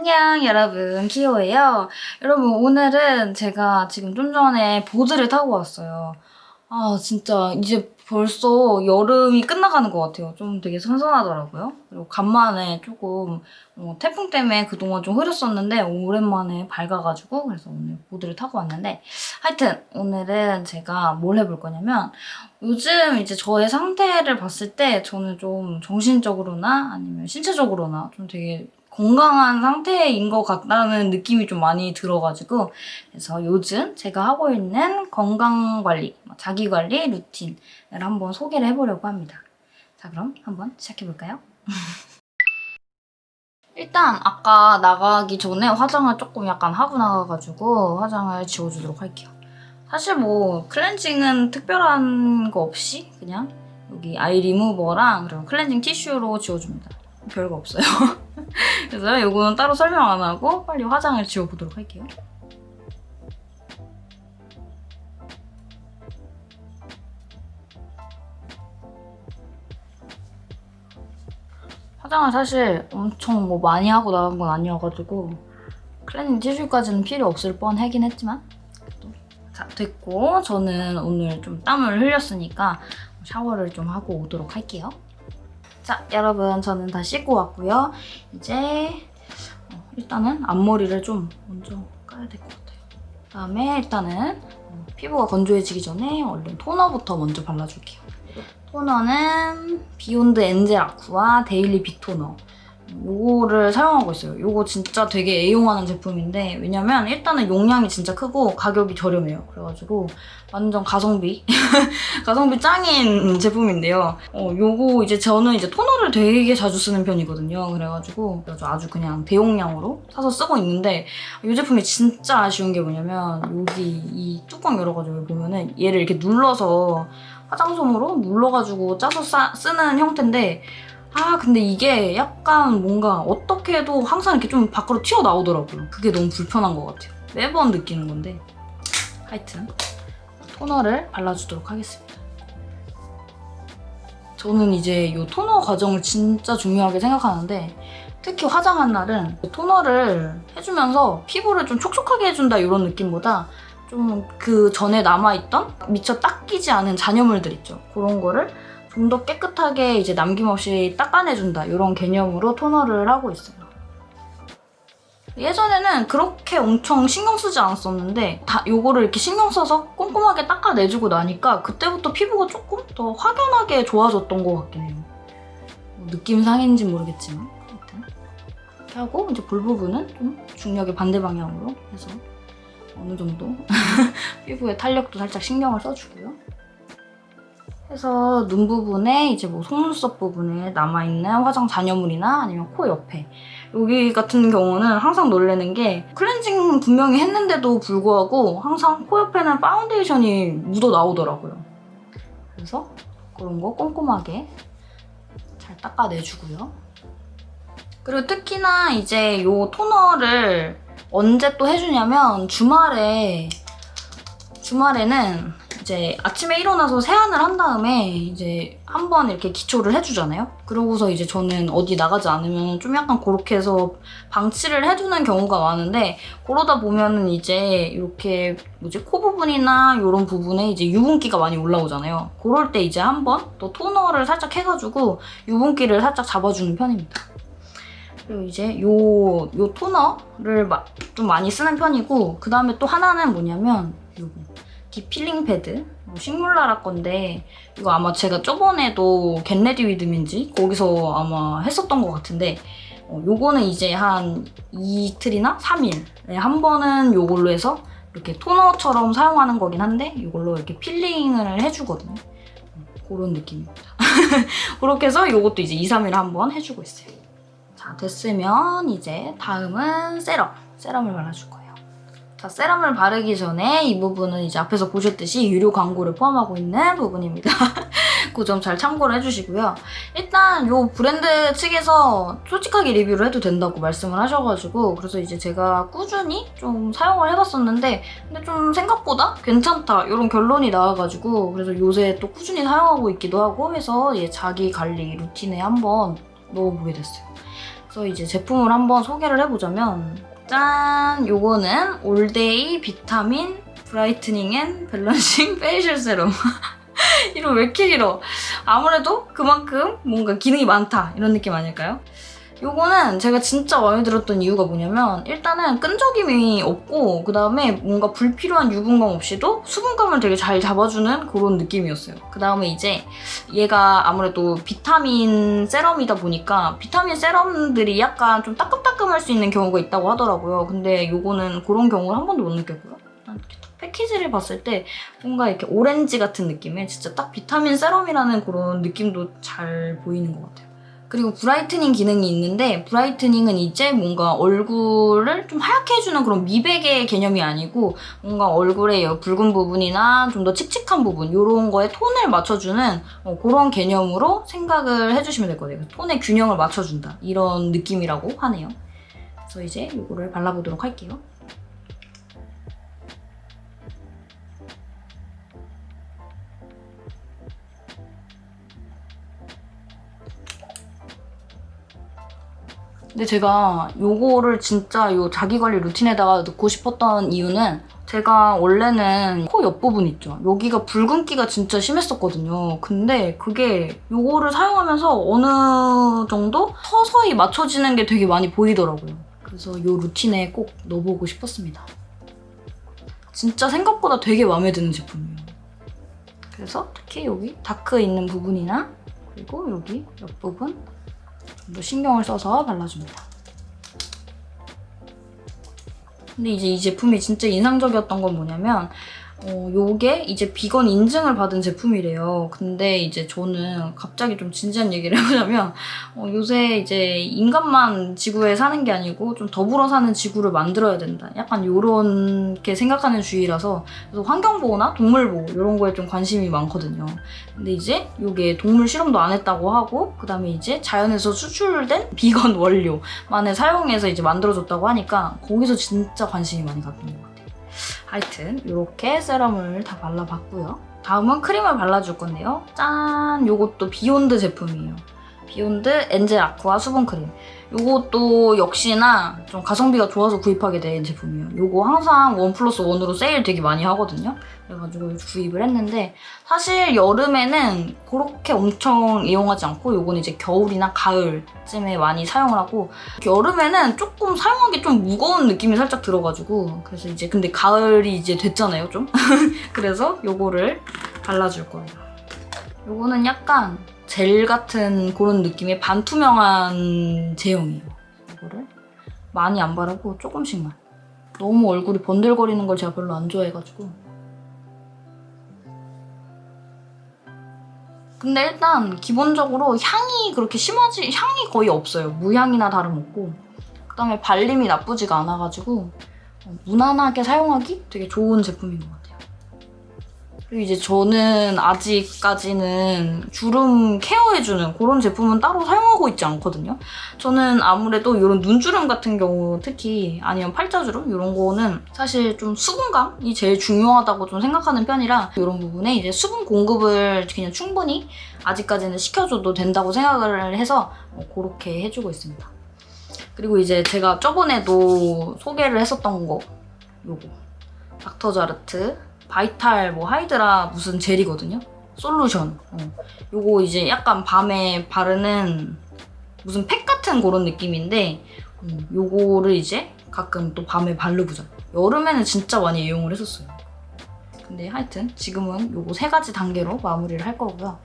안녕 여러분. 키오예요. 여러분 오늘은 제가 지금 좀 전에 보드를 타고 왔어요. 아 진짜 이제 벌써 여름이 끝나가는 것 같아요. 좀 되게 선선하더라고요. 그리고 간만에 조금 어, 태풍 때문에 그동안 좀 흐렸었는데 오랜만에 밝아가지고 그래서 오늘 보드를 타고 왔는데 하여튼 오늘은 제가 뭘 해볼 거냐면 요즘 이제 저의 상태를 봤을 때 저는 좀 정신적으로나 아니면 신체적으로나 좀 되게 건강한 상태인 것 같다는 느낌이 좀 많이 들어가지고 그래서 요즘 제가 하고 있는 건강관리, 자기관리 루틴을 한번 소개를 해보려고 합니다. 자 그럼 한번 시작해볼까요? 일단 아까 나가기 전에 화장을 조금 약간 하고 나가가지고 화장을 지워주도록 할게요. 사실 뭐 클렌징은 특별한 거 없이 그냥 여기 아이 리무버랑 그리고 클렌징 티슈로 지워줍니다. 별거 없어요. 그래서 이거는 따로 설명 안 하고 빨리 화장을 지워보도록 할게요. 화장을 사실 엄청 뭐 많이 하고 나간 건 아니어가지고 클렌징 티슈까지는 필요 없을 뻔하긴 했지만 자 됐고 저는 오늘 좀 땀을 흘렸으니까 샤워를 좀 하고 오도록 할게요. 자 여러분 저는 다 씻고 왔고요. 이제 어, 일단은 앞머리를 좀 먼저 까야 될 것 같아요. 그다음에 일단은 어, 피부가 건조해지기 전에 얼른 토너부터 먼저 발라줄게요. 토너는 비욘드 엔젤 아쿠아 데일리 비토너 요거를 사용하고 있어요. 요거 진짜 되게 애용하는 제품인데 왜냐면 일단은 용량이 진짜 크고 가격이 저렴해요. 그래가지고 완전 가성비 가성비 짱인 제품인데요. 어, 요거 이제 저는 이제 토너를 되게 자주 쓰는 편이거든요. 그래가지고 아주 그냥 대용량으로 사서 쓰고 있는데 이 제품이 진짜 아쉬운 게 뭐냐면 여기 이 뚜껑 열어가지고 보면은 얘를 이렇게 눌러서 화장솜으로 눌러가지고 짜서 싸, 쓰는 형태인데 아 근데 이게 약간 뭔가 어떻게 해도 항상 이렇게 좀 밖으로 튀어나오더라고요. 그게 너무 불편한 것 같아요. 매번 느끼는 건데 하여튼 토너를 발라주도록 하겠습니다. 저는 이제 이 토너 과정을 진짜 중요하게 생각하는데 특히 화장한 날은 토너를 해주면서 피부를 좀 촉촉하게 해준다 이런 느낌보다 좀 그 전에 남아있던 미처 닦이지 않은 잔여물들 있죠. 그런 거를 좀 더 깨끗하게 이제 남김없이 닦아내준다 이런 개념으로 토너를 하고 있어요. 예전에는 그렇게 엄청 신경 쓰지 않았었는데 다 요거를 이렇게 신경 써서 꼼꼼하게 닦아내주고 나니까 그때부터 피부가 조금 더 확연하게 좋아졌던 것 같긴 해요. 뭐 느낌상인지 모르겠지만 이렇게 하고 이제 볼 부분은 좀 중력의 반대 방향으로 해서 어느 정도 피부의 탄력도 살짝 신경을 써주고요. 해서 눈 부분에 이제 뭐 속눈썹 부분에 남아있는 화장 잔여물이나 아니면 코 옆에 여기 같은 경우는 항상 놀래는 게 클렌징 분명히 했는데도 불구하고 항상 코 옆에는 파운데이션이 묻어 나오더라고요. 그래서 그런 거 꼼꼼하게 잘 닦아내주고요. 그리고 특히나 이제 이 토너를 언제 또 해주냐면 주말에 주말에는 이제 아침에 일어나서 세안을 한 다음에 이제 한 번 이렇게 기초를 해주잖아요? 그러고서 이제 저는 어디 나가지 않으면 좀 약간 그렇게 해서 방치를 해두는 경우가 많은데 그러다 보면은 이제 이렇게 뭐지 코 부분이나 이런 부분에 이제 유분기가 많이 올라오잖아요. 그럴 때 이제 한 번 또 토너를 살짝 해가지고 유분기를 살짝 잡아주는 편입니다. 그리고 이제 요, 요 토너를 좀 많이 쓰는 편이고 그 다음에 또 하나는 뭐냐면 요거 디필링 패드 식물나라 건데 이거 아마 제가 저번에도 get ready with me인지 거기서 아마 했었던 것 같은데 어, 요거는 이제 한 이틀이나 3일에 한 번은 요걸로 해서 이렇게 토너처럼 사용하는 거긴 한데 이걸로 이렇게 필링을 해주거든요. 그런 느낌입니다. 그렇게 해서 이것도 이제 2, 3일에 한 번 해주고 있어요. 자 됐으면 이제 다음은 세럼. 세럼을 발라줄 거예요. 자, 세럼을 바르기 전에 이 부분은 이제 앞에서 보셨듯이 유료 광고를 포함하고 있는 부분입니다. 그 점 잘 참고를 해주시고요. 일단 이 브랜드 측에서 솔직하게 리뷰를 해도 된다고 말씀을 하셔가지고 그래서 이제 제가 꾸준히 좀 사용을 해봤었는데 근데 좀 생각보다 괜찮다 이런 결론이 나와가지고 그래서 요새 또 꾸준히 사용하고 있기도 하고 해서 자기 관리 루틴에 한번 넣어보게 됐어요. 그래서 이제 제품을 한번 소개를 해보자면 짠! 요거는 All Day Vitamin Brightening and Balancing Facial Serum 이름 왜 이렇게 길어? 아무래도 그만큼 뭔가 기능이 많다 이런 느낌 아닐까요? 요거는 제가 진짜 마음에 들었던 이유가 뭐냐면 일단은 끈적임이 없고 그 다음에 뭔가 불필요한 유분감 없이도 수분감을 되게 잘 잡아주는 그런 느낌이었어요. 그 다음에 이제 얘가 아무래도 비타민 세럼이다 보니까 비타민 세럼들이 약간 좀 따끔따끔할 수 있는 경우가 있다고 하더라고요. 근데 요거는 그런 경우를 한 번도 못 느꼈고요. 패키지를 봤을 때 뭔가 이렇게 오렌지 같은 느낌의 진짜 딱 비타민 세럼이라는 그런 느낌도 잘 보이는 것 같아요. 그리고 brightening 기능이 있는데 brightening은 이제 뭔가 얼굴을 좀 하얗게 해주는 그런 미백의 개념이 아니고 뭔가 얼굴의 이 붉은 부분이나 좀 더 칙칙한 부분 이런 거에 톤을 맞춰주는 어, 그런 개념으로 생각을 해주시면 될 거예요. 톤의 균형을 맞춰준다 이런 느낌이라고 하네요. 그래서 이제 이거를 발라보도록 할게요. 근데 제가 요거를 진짜 요 자기관리 루틴에다가 넣고 싶었던 이유는 제가 원래는 코 옆부분 있죠. 여기가 붉은기가 진짜 심했었거든요. 근데 그게 요거를 사용하면서 어느 정도 서서히 맞춰지는 게 되게 많이 보이더라고요. 그래서 요 루틴에 꼭 넣어보고 싶었습니다. 진짜 생각보다 되게 마음에 드는 제품이에요. 그래서 특히 여기 다크 있는 부분이나 그리고 여기 옆부분 좀 더 신경을 써서 발라줍니다. 근데 이제 이 제품이 진짜 인상적이었던 건 뭐냐면 어, 요게 이제 비건 인증을 받은 제품이래요. 근데 이제 저는 갑자기 좀 진지한 얘기를 해보자면 어, 요새 이제 인간만 지구에 사는 게 아니고 좀 더불어 사는 지구를 만들어야 된다. 약간 요렇게 생각하는 주의라서 그래서 환경보호나 동물보호 이런 거에 좀 관심이 많거든요. 근데 이제 요게 동물 실험도 안 했다고 하고 그 다음에 이제 자연에서 추출된 비건 원료만을 사용해서 이제 만들어줬다고 하니까 거기서 진짜 관심이 많이 갔던 것 같아요. 하여튼 이렇게 세럼을 다 발라봤고요. 다음은 크림을 발라줄 건데요. 짠! 요것도 Beyond 제품이에요. Beyond Angel Aqua 수분 크림. 요것도 역시나 좀 가성비가 좋아서 구입하게 된 제품이에요. 요거 항상 one plus one으로 세일 되게 많이 하거든요. 그래가지고 구입을 했는데 사실 여름에는 그렇게 엄청 이용하지 않고 요건 이제 겨울이나 가을쯤에 많이 사용을 하고 여름에는 조금 사용하기 좀 무거운 느낌이 살짝 들어가지고 그래서 이제 근데 가을이 이제 됐잖아요 좀 그래서 요거를 발라줄 거예요. 요거는 약간 젤 같은 그런 느낌의 반투명한 제형이에요. 이거를 많이 안 바르고 조금씩만. 너무 얼굴이 번들거리는 걸 제가 별로 안 좋아해가지고. 근데 일단 기본적으로 향이 그렇게 심하지 향이 거의 없어요. 무향이나 다름없고. 그다음에 발림이 나쁘지가 않아가지고 무난하게 사용하기 되게 좋은 제품인 것 같아요. 그리고 이제 저는 아직까지는 주름 케어해주는 그런 제품은 따로 사용하고 있지 않거든요. 저는 아무래도 이런 눈주름 같은 경우 특히 아니면 팔자주름 이런 거는 사실 좀 수분감이 제일 중요하다고 좀 생각하는 편이라 이런 부분에 이제 수분 공급을 그냥 충분히 아직까지는 시켜줘도 된다고 생각을 해서 그렇게 해주고 있습니다. 그리고 이제 제가 저번에도 소개를 했었던 거 요거 닥터자르트 바이탈 뭐 하이드라 무슨 젤이거든요. 솔루션. 어. 요거 이제 약간 밤에 바르는 무슨 팩 같은 그런 느낌인데 음, 요거를 이제 가끔 또 밤에 바르고자. 여름에는 진짜 많이 이용을 했었어요. 근데 하여튼 지금은 요거 세 가지 단계로 마무리를 할 거고요.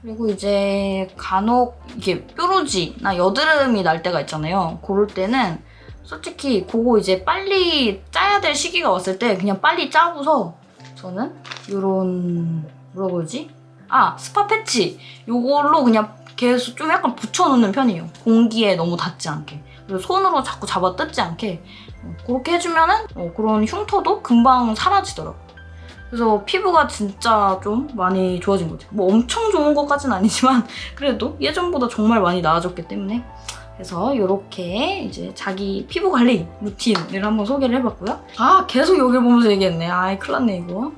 그리고 이제 간혹 이게 뾰루지나 여드름이 날 때가 있잖아요. 그럴 때는 솔직히 그거 이제 빨리 짜야 될 시기가 왔을 때 그냥 빨리 짜고서 저는 요런 뭐라고 그러지? 아 스파 패치 요걸로 그냥 계속 좀 약간 붙여놓는 편이에요. 공기에 너무 닿지 않게. 그리고 손으로 자꾸 잡아 뜯지 않게 어, 그렇게 해주면은 어, 그런 흉터도 금방 사라지더라고요. 그래서 피부가 진짜 좀 많이 좋아진 것 같아요. 뭐 엄청 좋은 것까지는 아니지만 그래도 예전보다 정말 많이 나아졌기 때문에 그래서 이렇게 이제 자기 피부 관리 루틴을 한번 소개를 해봤고요. 아 계속 여기 보면서 얘기했네. 아이 큰일 났네 이거.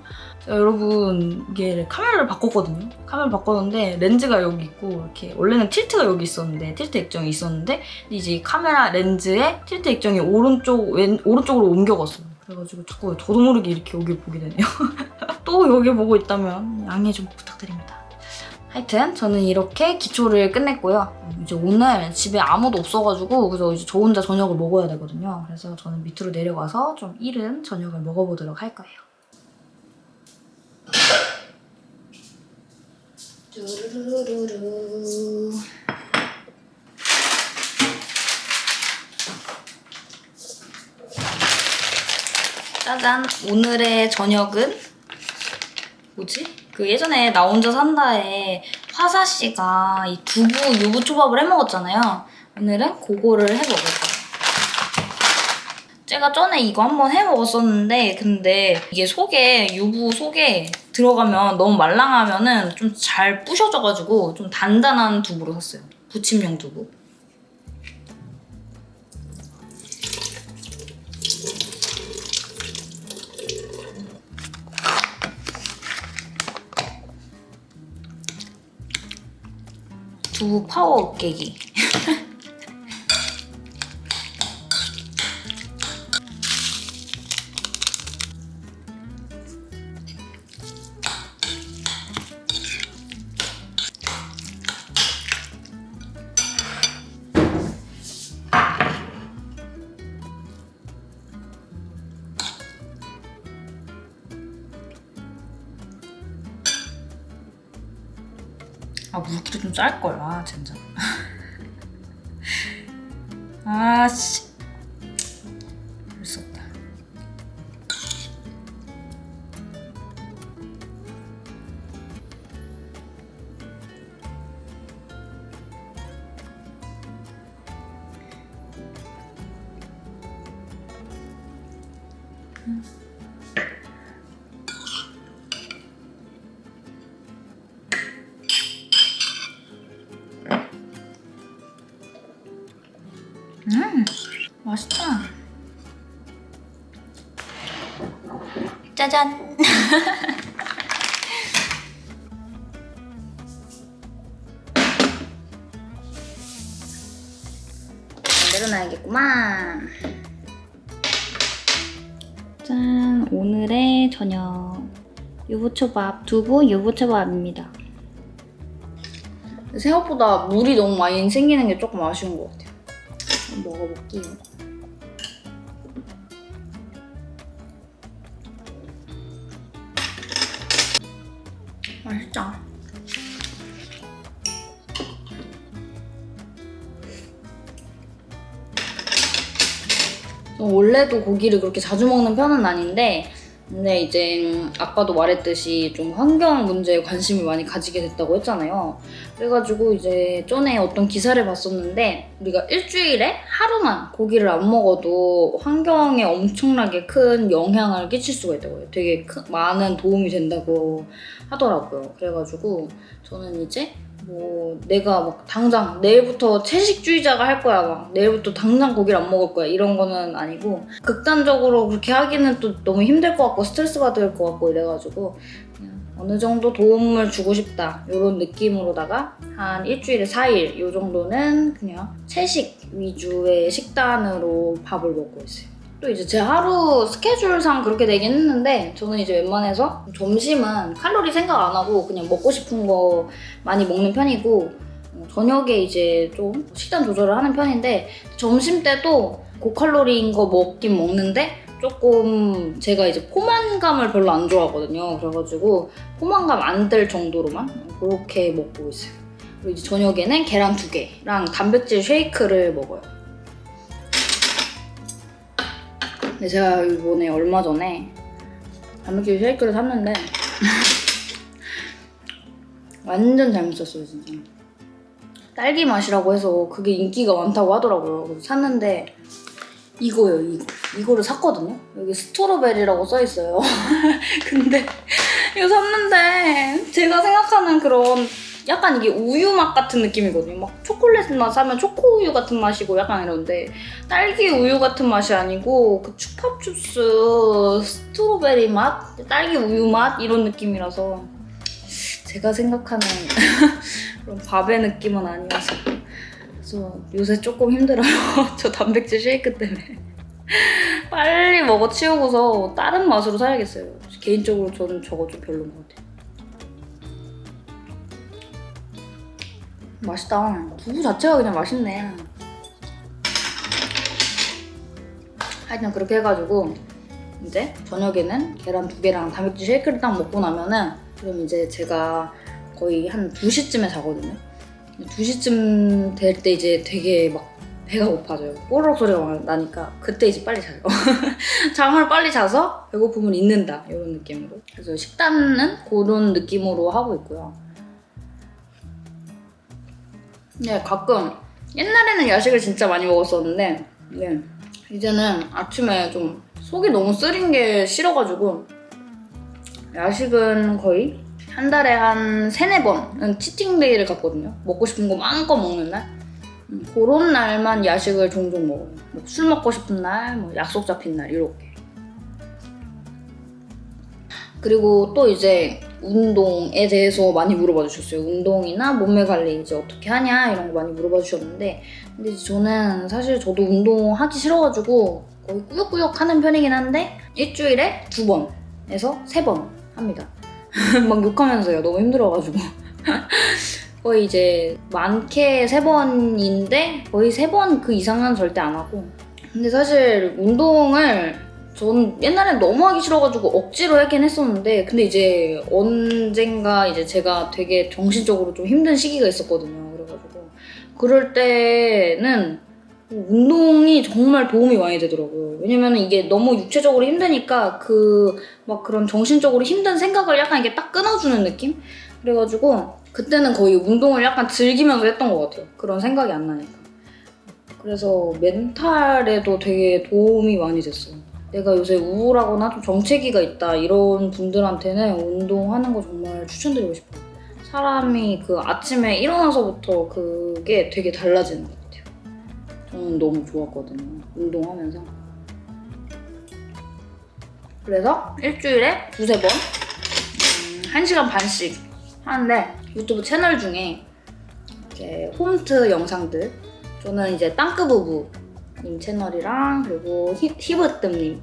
자, 여러분 이게 카메라를 바꿨거든요. 카메라 바꿨는데 렌즈가 여기 있고 이렇게 원래는 틸트가 여기 있었는데 틸트 액정이 있었는데 이제 이 카메라 렌즈에 틸트 액정이 오른쪽 왼 오른쪽으로 옮겨갔어요. 그래가지고 자꾸 저도 모르게 이렇게 여기 보게 되네요. 또 여기 보고 있다면 양해 좀 부탁드립니다. 하여튼 저는 이렇게 기초를 끝냈고요. 이제 오늘 집에 아무도 없어가지고 그래서 이제 저 혼자 저녁을 먹어야 되거든요. 그래서 저는 밑으로 내려가서 좀 이른 저녁을 먹어보도록 할 거예요. 뚜루루루루. 짜잔! 오늘의 저녁은 뭐지? 그 예전에 나 혼자 산다에 화사 씨가 이 두부 유부 초밥을 해 먹었잖아요. 오늘은 그거를 해 먹을 거예요. 제가 전에 이거 한번 해 먹었었는데 근데 이게 속에 유부 속에 들어가면 너무 말랑하면은 좀 잘 부셔져가지고 좀 단단한 두부로 샀어요. 부침용 두부. 두부 파워 깨기. 물기도 좀 짤걸 아 진짜 아씨. 볼수 없다. 음 맛있다. 짜잔. 내려놔야겠구만. 짠 오늘의 저녁. 유부초밥 두부 유부초밥입니다. 생각보다 물이 너무 많이 생기는 게 조금 아쉬운 것 같아요. 먹어볼게요 원래도 고기를 그렇게 자주 먹는 편은 아닌데 근데 이제 음, 아까도 말했듯이 좀 환경 문제에 관심을 많이 가지게 됐다고 했잖아요. 그래가지고 이제 전에 어떤 기사를 봤었는데 우리가 일주일에 하루만 고기를 안 먹어도 환경에 엄청나게 큰 영향을 끼칠 수가 있다고요. 되게 큰, 많은 도움이 된다고 하더라고요. 그래가지고 저는 이제 뭐 내가 막 당장 내일부터 채식주의자가 할 거야 막 내일부터 당장 고기를 안 먹을 거야 이런 거는 아니고 극단적으로 그렇게 하기는 또 너무 힘들 것 같고 스트레스 받을 것 같고 이래가지고 어느 정도 도움을 주고 싶다 이런 느낌으로다가 한 일주일에 4일 이 정도는 그냥 채식 위주의 식단으로 밥을 먹고 있어요. 또 이제 제 하루 스케줄상 그렇게 되긴 했는데 저는 이제 웬만해서 점심은 칼로리 생각 안 하고 그냥 먹고 싶은 거 많이 먹는 편이고 어, 저녁에 이제 좀 식단 조절을 하는 편인데 점심 때도 고칼로리인 거 먹긴 먹는데 조금 제가 이제 포만감을 별로 안 좋아하거든요. 그래가지고 포만감 안들 정도로만 그렇게 먹고 있어요. 그리고 이제 저녁에는 계란 두 개랑 단백질 쉐이크를 먹어요. 제가 이번에 얼마 전에 단백질 쉐이크를 샀는데 완전 잘못 샀어요 진짜. 딸기 맛이라고 해서 그게 인기가 많다고 하더라고요. 샀는데 이거예요. 이거 이거를 샀거든요. 여기 스트로베리라고 써있어요. 근데 이거 샀는데 제가 생각하는 그런 약간 이게 우유 맛 같은 느낌이거든요. 막 초콜릿 맛 사면 초코 우유 같은 맛이고 약간 이런데 딸기 우유 같은 맛이 아니고 그 추파추스 스트로베리 맛, 딸기 우유 맛 이런 느낌이라서 제가 생각하는 그런 밥의 느낌은 아니어서 그래서 요새 조금 힘들어요. 저 단백질 쉐이크 때문에. 빨리 먹어 치우고서 다른 맛으로 사야겠어요. 개인적으로 저는 저거 좀 별로인 것 같아요. 맛있다. 두부 자체가 그냥 맛있네. 하여튼 그렇게 해가지고 이제 저녁에는 계란 두 개랑 단백질 쉐이크를 딱 먹고 나면은 그럼 이제 제가 거의 한 2시쯤에 자거든요. 2시쯤 될 때 이제 되게 막 배가 고파져요. 뽀로록 소리가 막 나니까 그때 이제 빨리 자요. 잠을 빨리 자서 배고픔을 잊는다 이런 느낌으로. 그래서 식단은 그런 느낌으로 하고 있고요. 네, 가끔 옛날에는 야식을 진짜 많이 먹었었는데 네, 이제는 아침에 좀 속이 너무 쓰린 게 싫어가지고 야식은 거의 한 달에 한 세네 번은 치팅데이를 갖거든요. 먹고 싶은 거 마음껏 먹는 날. 음, 그런 날만 야식을 종종 먹어요. 뭐 술 먹고 싶은 날, 뭐 약속 잡힌 날 이렇게. 그리고 또 이제 운동에 대해서 많이 물어봐 주셨어요. 운동이나 몸매 관리 이제 어떻게 하냐 이런 거 많이 물어봐 주셨는데 근데 저는 사실 저도 운동하기 싫어가지고 거의 꾸역꾸역 하는 편이긴 한데 일주일에 두 번에서 세 번 합니다. 막 욕하면서요. 너무 힘들어가지고. 거의 이제 많게 세 번인데 거의 세 번 그 이상은 절대 안 하고 근데 사실 운동을 전 옛날엔 너무 하기 싫어가지고 억지로 하긴 했었는데 근데 이제 언젠가 이제 제가 되게 정신적으로 좀 힘든 시기가 있었거든요 그래가지고 그럴 때는 운동이 정말 도움이 많이 되더라고요 왜냐면 이게 너무 육체적으로 힘드니까 그 막 그런 정신적으로 힘든 생각을 약간 이게 딱 끊어주는 느낌? 그래가지고 그때는 거의 운동을 약간 즐기면서 했던 것 같아요. 그런 생각이 안 나니까. 그래서 멘탈에도 되게 도움이 많이 됐어요. 내가 요새 우울하거나 좀 정체기가 있다 이런 분들한테는 운동하는 거 정말 추천드리고 싶어요. 사람이 그 아침에 일어나서부터 그게 되게 달라지는 것 같아요. 저는 너무 좋았거든요. 운동하면서. 그래서 일주일에 두세 번, 음, 1시간 반씩 하는데 유튜브 채널 중에 이렇게 홈트 영상들 저는 이제 땅끄부부 님 채널이랑 그리고 히, 히브뜸님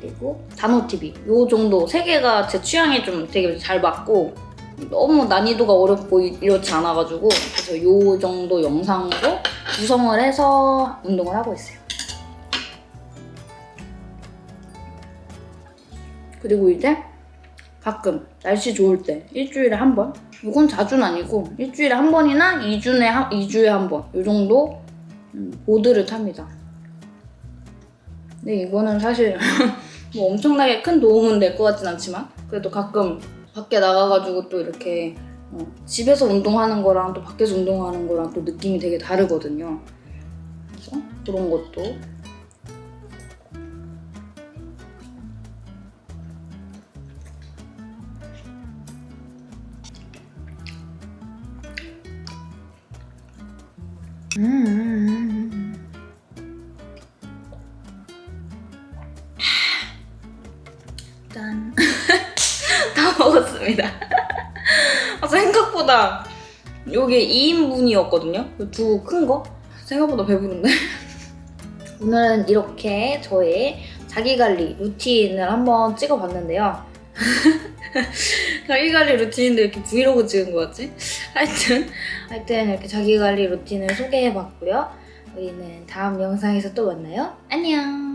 그리고 단호TV 요 정도 세 개가 제 취향에 좀 되게 잘 맞고 너무 난이도가 어렵고 이- 이렇지 않아가지고 그래서 요 정도 영상으로 구성을 해서 운동을 하고 있어요. 그리고 이제 가끔 날씨 좋을 때 일주일에 한 번. 이건 자주는 아니고 일주일에 한 번이나 2주에 한, 2주에 한 번. 이 정도 음, 보드를 탑니다. 근데 이거는 사실 뭐 엄청나게 큰 도움은 될 것 같진 않지만 그래도 가끔 밖에 나가가지고 또 이렇게 어, 집에서 운동하는 거랑 또 밖에서 운동하는 거랑 또 느낌이 되게 다르거든요. 그래서 그런 것도 음. 먹었습니다. 아, 생각보다 이게 2인분이었거든요. 두 큰 거. 생각보다 배부른데. 오늘은 이렇게 저의 자기관리 루틴을 한번 찍어봤는데요. 자기관리 루틴인데 이렇게 브이로그 찍은 거 같지? 하여튼 하여튼 이렇게 자기관리 루틴을 소개해봤고요. 우리는 다음 영상에서 또 만나요. 안녕!